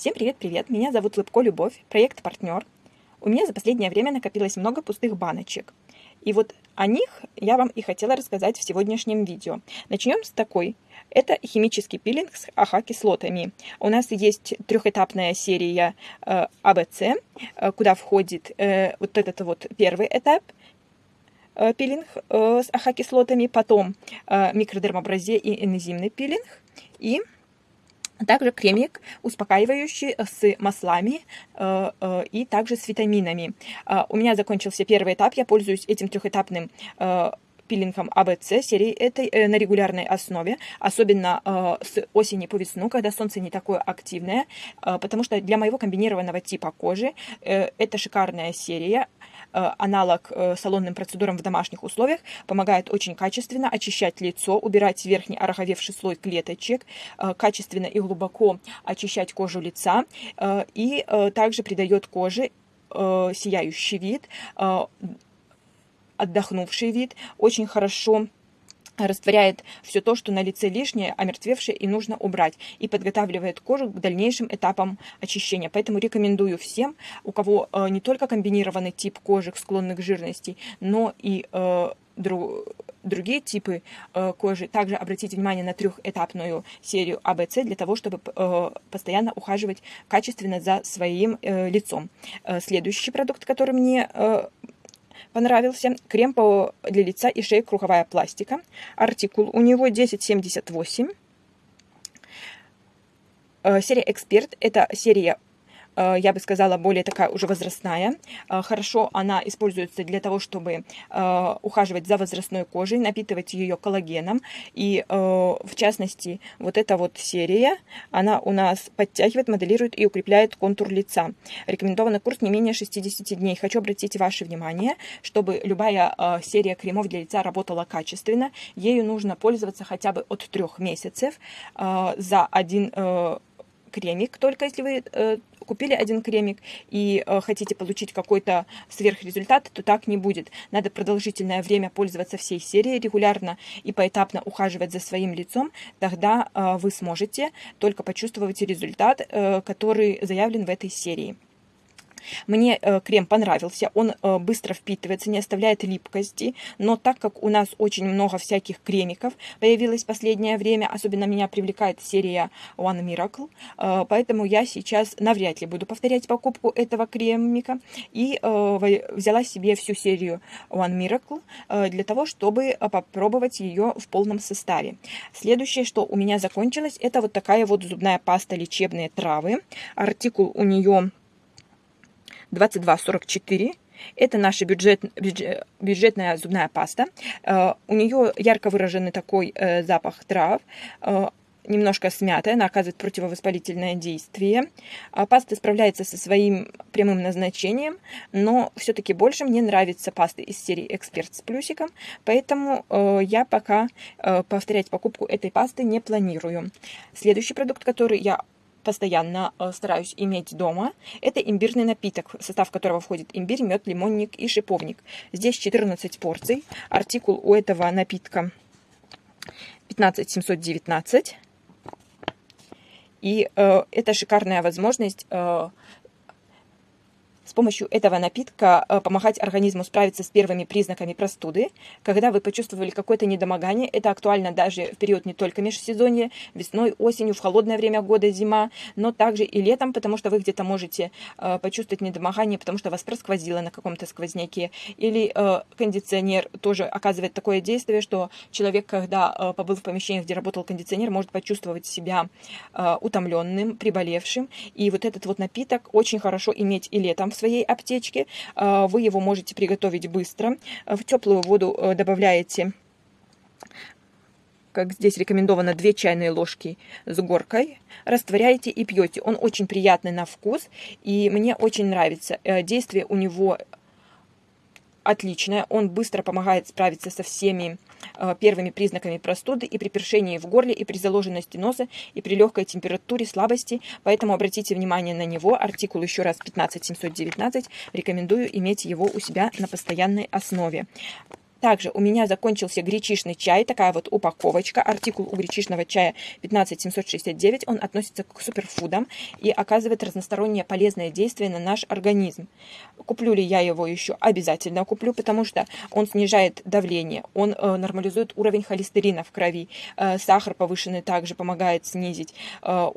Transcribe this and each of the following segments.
Всем привет-привет, меня зовут Лыбко Любовь, проект «Партнер». У меня за последнее время накопилось много пустых баночек. И вот о них я вам и хотела рассказать в сегодняшнем видео. Начнем с такой. Это химический пилинг с АХ-кислотами. У нас есть трехэтапная серия э, АБЦ, э, куда входит э, вот этот вот первый этап пилинг с АХ-кислотами, потом микродермобразе и энзимный пилинг, и также кремик, успокаивающий с маслами э, э, и также с витаминами. Э, у меня закончился первый этап, я пользуюсь этим трехэтапным э, пилингом АБЦ серии этой э, на регулярной основе, особенно э, с осени по весну, когда солнце не такое активное, э, потому что для моего комбинированного типа кожи э, это шикарная серия. Э, аналог э, салонным процедурам в домашних условиях, помогает очень качественно очищать лицо, убирать верхний ороговевший слой клеточек, э, качественно и глубоко очищать кожу лица и также придает коже сияющий вид, отдохнувший вид, очень хорошо растворяет все то, что на лице лишнее, омертвевшее и нужно убрать, и подготавливает кожу к дальнейшим этапам очищения. Поэтому рекомендую всем, у кого э, не только комбинированный тип кожи, склонных к жирности, но и э, друг, другие типы э, кожи, также обратите внимание на трехэтапную серию АБЦ для того, чтобы э, постоянно ухаживать качественно за своим э, лицом. Э, следующий продукт, который мне э, понравился. Крем для лица и шеи круговая пластика. Артикул у него 1078. Э, серия Эксперт. Это серия я бы сказала, более такая уже возрастная. Э, хорошо она используется для того, чтобы э, ухаживать за возрастной кожей, напитывать ее коллагеном. И в частности, вот эта вот серия, она у нас подтягивает, моделирует и укрепляет контур лица. Рекомендованный курс не менее 60 дней. Хочу обратить ваше внимание, чтобы любая серия кремов для лица работала качественно. Ею нужно пользоваться хотя бы от трех месяцев за один кремик, только если вы э, купили один кремик и э, хотите получить какой-то сверхрезультат, то так не будет. Надо продолжительное время пользоваться всей серией, регулярно и поэтапно ухаживать за своим лицом, тогда э, вы сможете только почувствовать результат, э, который заявлен в этой серии. Мне э, крем понравился, он э, быстро впитывается, не оставляет липкости, но так как у нас очень много всяких кремиков появилось в последнее время, особенно меня привлекает серия One Miracle, э, поэтому я сейчас навряд ли буду повторять покупку этого кремика и э, взяла себе всю серию One Miracle э, для того, чтобы попробовать ее в полном составе. Следующее, что у меня закончилось, это вот такая вот зубная паста лечебные травы. Артикул у нее 2244. Это наша бюджет, бюджет, бюджетная зубная паста. Uh, у нее ярко выраженный такой uh, запах трав. Uh, немножко смятая, она оказывает противовоспалительное действие. Паста справляется со своим прямым назначением, но все-таки больше мне нравится паста из серии Эксперт с плюсиком, поэтому э, я пока э, повторять покупку этой пасты не планирую. Следующий продукт, который я постоянно э, стараюсь иметь дома, это имбирный напиток, в состав которого входит имбирь, мед, лимонник и шиповник. Здесь 14 порций. Артикул у этого напитка 15719. И э, это шикарная возможность э, с помощью этого напитка э, помогать организму справиться с первыми признаками простуды. Когда вы почувствовали какое-то недомогание, это актуально даже в период не только межсезонья, весной, осенью, в холодное время года, зима, но также и летом, потому что вы где-то можете э, почувствовать недомогание, потому что вас просквозило на каком-то сквозняке. Или э, кондиционер тоже оказывает такое действие, что человек, когда побыл в помещении, где работал кондиционер, может почувствовать себя утомленным, приболевшим. И вот этот вот напиток очень хорошо иметь и летом в своей аптечке. А, вы его можете приготовить быстро. В теплую воду э, добавляете как здесь рекомендовано, 2 чайные ложки с горкой, растворяете и пьете. Он очень приятный на вкус, и мне очень нравится. Э, действие у него отличное, он быстро помогает справиться со всеми э, первыми признаками простуды и при першении в горле, и при заложенности носа, и при легкой температуре, слабости. Поэтому обратите внимание на него. Артикул еще раз 15719. Рекомендую иметь его у себя на постоянной основе. Также у меня закончился гречишный чай, такая вот упаковочка. Артикул у гречишного чая 15769. Он относится к суперфудам и оказывает разностороннее полезное действие на наш организм. Куплю ли я его еще? Обязательно куплю, потому что он снижает давление, он э, нормализует уровень холестерина в крови, э, сахар повышенный также помогает снизить э,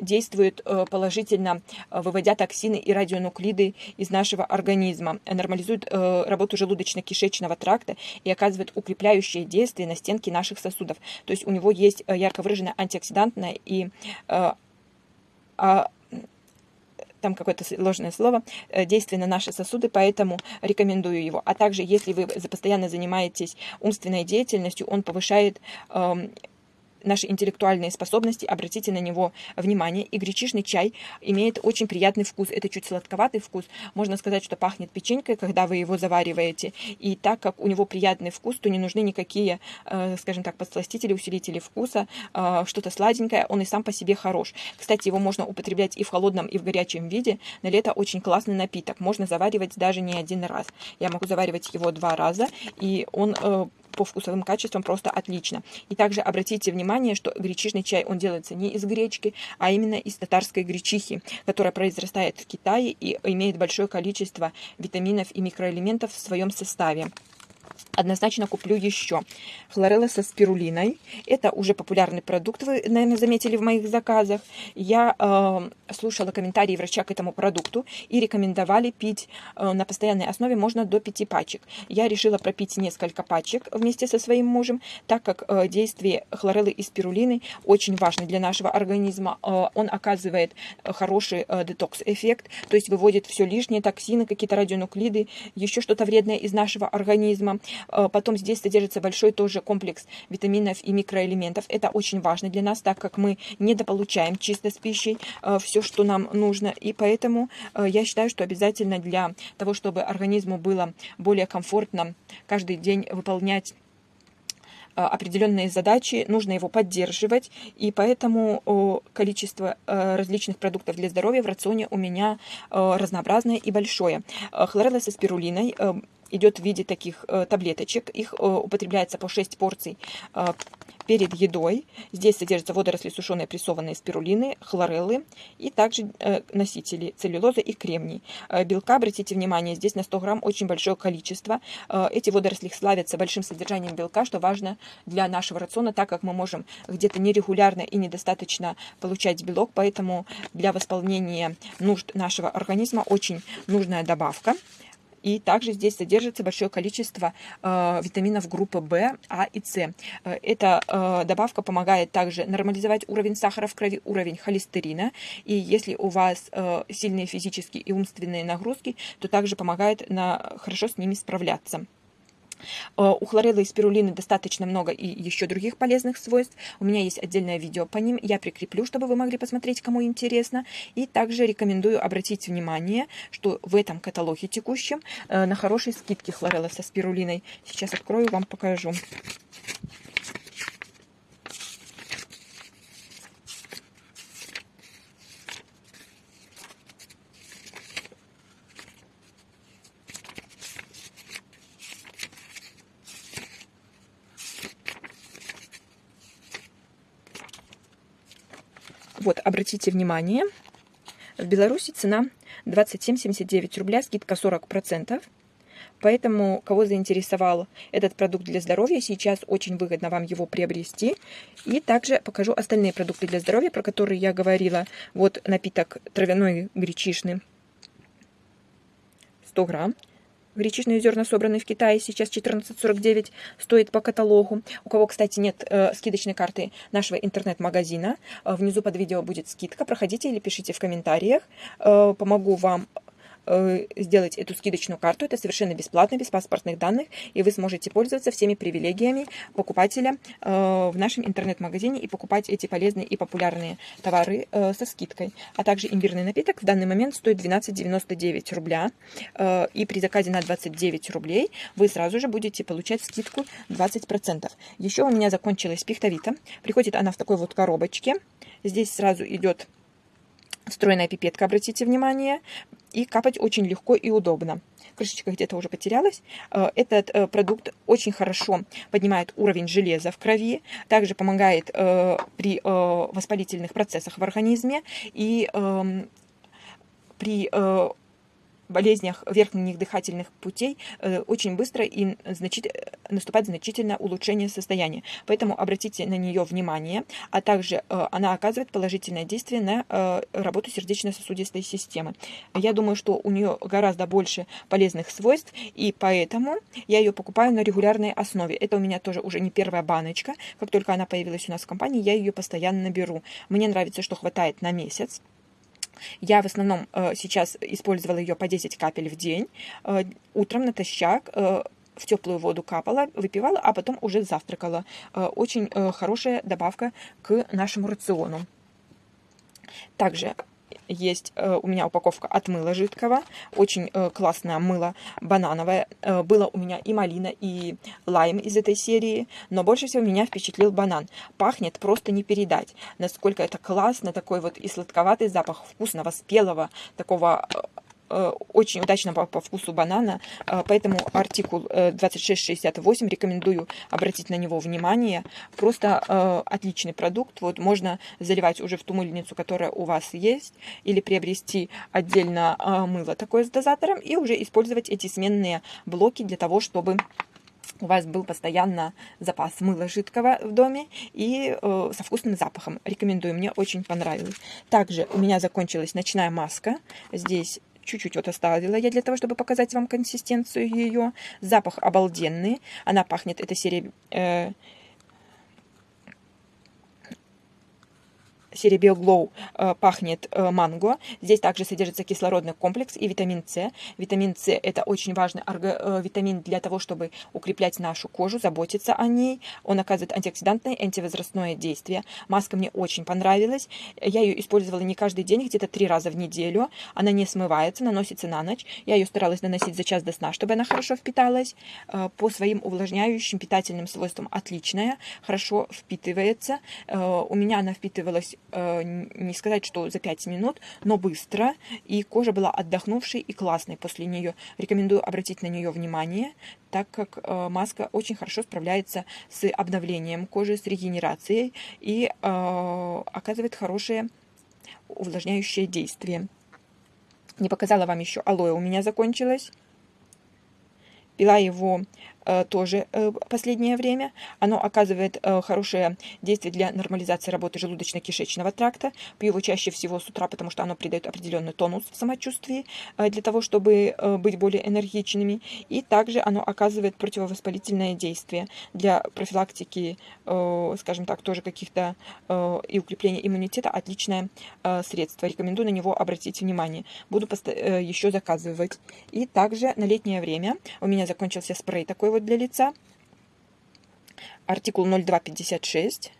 действует э, положительно, э, выводя токсины и радионуклиды из нашего организма, нормализует э, работу желудочно-кишечного тракта и оказывает укрепляющее действие на стенки наших сосудов. То есть у него есть ярко выраженное антиоксидантное и а, там какое-то сложное слово, действие на наши сосуды, поэтому рекомендую его. А также, если вы постоянно занимаетесь умственной деятельностью, он повышает эм, наши интеллектуальные способности, обратите на него внимание. И гречишный чай имеет очень приятный вкус. Это чуть сладковатый вкус. Можно сказать, что пахнет печенькой, когда вы его завариваете. И так как у него приятный вкус, то не нужны никакие, э, скажем так, подсластители, усилители вкуса, э, что-то сладенькое. Он и сам по себе хорош. Кстати, его можно употреблять и в холодном, и в горячем виде. На лето очень классный напиток. Можно заваривать даже не один раз. Я могу заваривать его два раза, и он э, по вкусовым качествам просто отлично. И также обратите внимание, что гречишный чай, он делается не из гречки, а именно из татарской гречихи, которая произрастает в Китае и имеет большое количество витаминов и микроэлементов в своем составе однозначно куплю еще. Хлорелла со спирулиной. Это уже популярный продукт, вы, наверное, заметили в моих заказах. Я э, слушала комментарии врача к этому продукту и рекомендовали пить э, на постоянной основе можно до 5 пачек. Я решила пропить несколько пачек вместе со своим мужем, так как э, действие хлореллы и спирулины очень важно для нашего организма. Э, он оказывает хороший э, детокс-эффект, то есть выводит все лишнее, токсины, какие-то радионуклиды, еще что-то вредное из нашего организма. Э, потом здесь содержится большой тоже комплекс витаминов и микроэлементов. Это очень важно для нас, так как мы недополучаем чисто с пищей э, все, что нам нужно. И поэтому э, я считаю, что обязательно для того, чтобы организму было более комфортно каждый день выполнять определенные задачи, нужно его поддерживать, и поэтому количество различных продуктов для здоровья в рационе у меня разнообразное и большое. Хлорелла со спирулиной идет в виде таких э, таблеточек. Их э, употребляется по 6 порций э, перед едой. Здесь содержатся водоросли сушеные прессованные спирулины, хлореллы и также носители целлюлозы и кремний. Белка, обратите внимание, здесь на 100 грамм очень большое количество. Эти водоросли славятся большим содержанием белка, что важно для нашего рациона, так как мы можем где-то нерегулярно и недостаточно получать белок, поэтому для восполнения нужд нашего организма очень нужная добавка. И также здесь содержится большое количество э, витаминов группы В, А и С. Э, эта э, добавка помогает также нормализовать уровень сахара в крови, уровень холестерина. И если у вас э, сильные физические и умственные нагрузки, то также помогает на, хорошо с ними справляться. Э, у хлореллы и спирулины достаточно много и еще других полезных свойств. У меня есть отдельное видео по ним. Я прикреплю, чтобы вы могли посмотреть, кому интересно. И также рекомендую обратить внимание, что в этом каталоге текущем э, на хорошей скидке хлорелла со спирулиной. Сейчас открою, вам покажу. Вот, обратите внимание, в Беларуси цена 27,79 рубля, скидка 40%. Поэтому, кого заинтересовал этот продукт для здоровья, сейчас очень выгодно вам его приобрести. И также покажу остальные продукты для здоровья, про которые я говорила. Вот напиток травяной гречишный, 100 грамм. Гречишные зерна, собранные в Китае, сейчас 14,49 стоит по каталогу. У кого, кстати, нет э, скидочной карты нашего интернет-магазина, э, внизу под видео будет скидка. Проходите или пишите в комментариях. Э, помогу вам сделать эту скидочную карту. Это совершенно бесплатно, без паспортных данных, и вы сможете пользоваться всеми привилегиями покупателя э, в нашем интернет-магазине и покупать эти полезные и популярные товары э, со скидкой. А также имбирный напиток в данный момент стоит 12,99 рубля, и при заказе на 29 рублей вы сразу же будете получать скидку 20%. Еще у меня закончилась пихтовита. Приходит она в такой вот коробочке. Здесь сразу идет встроенная пипетка, обратите внимание. и капать очень легко и удобно. Крышечка где-то уже потерялась. Э, этот э, продукт очень хорошо поднимает уровень железа в крови, также помогает э, при воспалительных процессах в организме и эм, при болезнях верхних дыхательных путей э, очень быстро и значит, наступает значительное улучшение состояния. Поэтому обратите на нее внимание, а также э, она оказывает положительное действие на э, работу сердечно-сосудистой системы. Я думаю, что у нее гораздо больше полезных свойств, и поэтому я ее покупаю на регулярной основе. Это у меня тоже уже не первая баночка. Как только она появилась у нас в компании, я ее постоянно беру. Мне нравится, что хватает на месяц. Я в основном э, сейчас использовала ее по 10 капель в день. Э, утром натощак э, в теплую воду капала, выпивала, а потом уже завтракала. Очень хорошая добавка к нашему рациону. Также есть э, у меня упаковка от мыла жидкого. Очень э, классное мыло банановое. Э, было у меня и малина, и лайм из этой серии. Но больше всего меня впечатлил банан. Пахнет просто не передать. Насколько это классно. Такой вот и сладковатый запах вкусного, спелого, такого очень удачно по, по вкусу банана, э, поэтому артикул 2668 э, рекомендую обратить на него внимание. Просто отличный продукт, вот можно заливать уже в ту мыльницу, которая у вас есть, или приобрести отдельно мыло такое с дозатором и уже использовать эти сменные блоки для того, чтобы у вас был постоянно запас мыла жидкого в доме и э, со вкусным запахом. Рекомендую, мне очень понравилось. Также у меня закончилась ночная маска. Здесь чуть-чуть вот оставила я для того, чтобы показать вам консистенцию ее. Запах обалденный. Она пахнет, эта серия э, серии BioGlow э, пахнет э, манго. Здесь также содержится кислородный комплекс и витамин С. Витамин С это очень важный э, витамин для того, чтобы укреплять нашу кожу, заботиться о ней. Он оказывает антиоксидантное антивозрастное действие. Маска мне очень понравилась. Я ее использовала не каждый день, где-то три раза в неделю. Она не смывается, наносится на ночь. Я ее старалась наносить за час до сна, чтобы она хорошо впиталась. По своим увлажняющим питательным свойствам отличная, хорошо впитывается. У меня она впитывалась не сказать, что за 5 минут, но быстро, и кожа была отдохнувшей и классной после нее. Рекомендую обратить на нее внимание, так как э, маска очень хорошо справляется с обновлением кожи, с регенерацией и э, оказывает хорошее увлажняющее действие. Не показала вам еще алоэ, у меня закончилось. Пила его Э, тоже э, последнее время. Оно оказывает э, хорошее действие для нормализации работы желудочно-кишечного тракта. Пью его чаще всего с утра, потому что оно придает определенный тонус в самочувствии для того, чтобы быть более энергичными. И также оно оказывает противовоспалительное действие для профилактики, скажем так, тоже каких-то и укрепления иммунитета. Отличное средство. Рекомендую на него обратить внимание. Буду еще заказывать. И также на летнее время у меня закончился спрей такой вот для лица. Артикул 0256.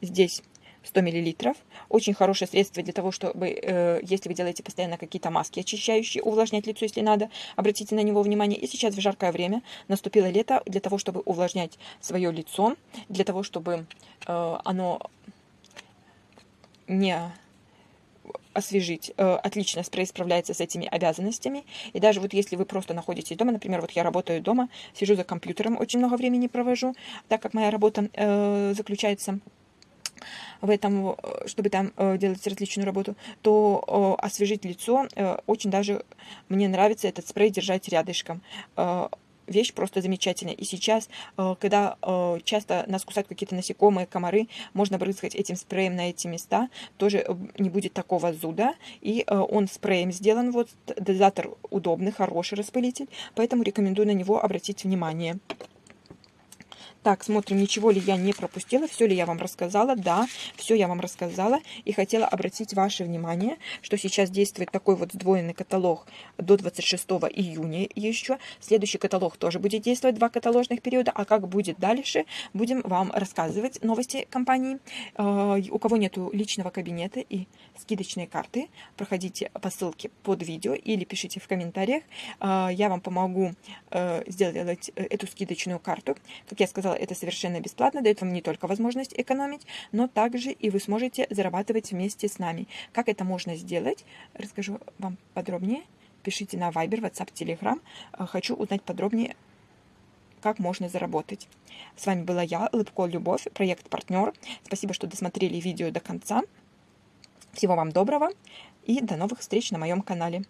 Здесь 100 мл. Очень хорошее средство для того, чтобы, э, если вы делаете постоянно какие-то маски очищающие, увлажнять лицо, если надо, обратите на него внимание. И сейчас в жаркое время наступило лето для того, чтобы увлажнять свое лицо, для того, чтобы э, оно не освежить. Э, отлично спрей справляется с этими обязанностями. И даже вот если вы просто находитесь дома, например, вот я работаю дома, сижу за компьютером, очень много времени провожу, так как моя работа э, заключается в этом, э, чтобы там э, делать различную работу, то освежить лицо очень даже мне нравится этот спрей держать рядышком. Вещь просто замечательная. И сейчас, э, когда э, часто нас кусают какие-то насекомые, комары, можно брызгать этим спреем на эти места, тоже э, не будет такого зуда. И он спреем сделан, вот дозатор удобный, хороший распылитель, поэтому рекомендую на него обратить внимание. Так, смотрим, ничего ли я не пропустила, все ли я вам рассказала. Да, все я вам рассказала. И хотела обратить ваше внимание, что сейчас действует такой вот сдвоенный каталог до 26 июня еще. Следующий каталог тоже будет действовать, два каталожных периода. А как будет дальше, будем вам рассказывать новости компании. А, у кого нету личного кабинета и скидочной карты, проходите по ссылке под видео или пишите в комментариях. А, я вам помогу э, сделать э, эту скидочную карту. Как я сказала, сказала, это совершенно бесплатно, дает вам не только возможность экономить, но также и вы сможете зарабатывать вместе с нами. Как это можно сделать, расскажу вам подробнее. Пишите на Viber, WhatsApp, Telegram. Хочу узнать подробнее, как можно заработать. С вами была я, Лыбко Любовь, проект «Партнер». Спасибо, что досмотрели видео до конца. Всего вам доброго и до новых встреч на моем канале.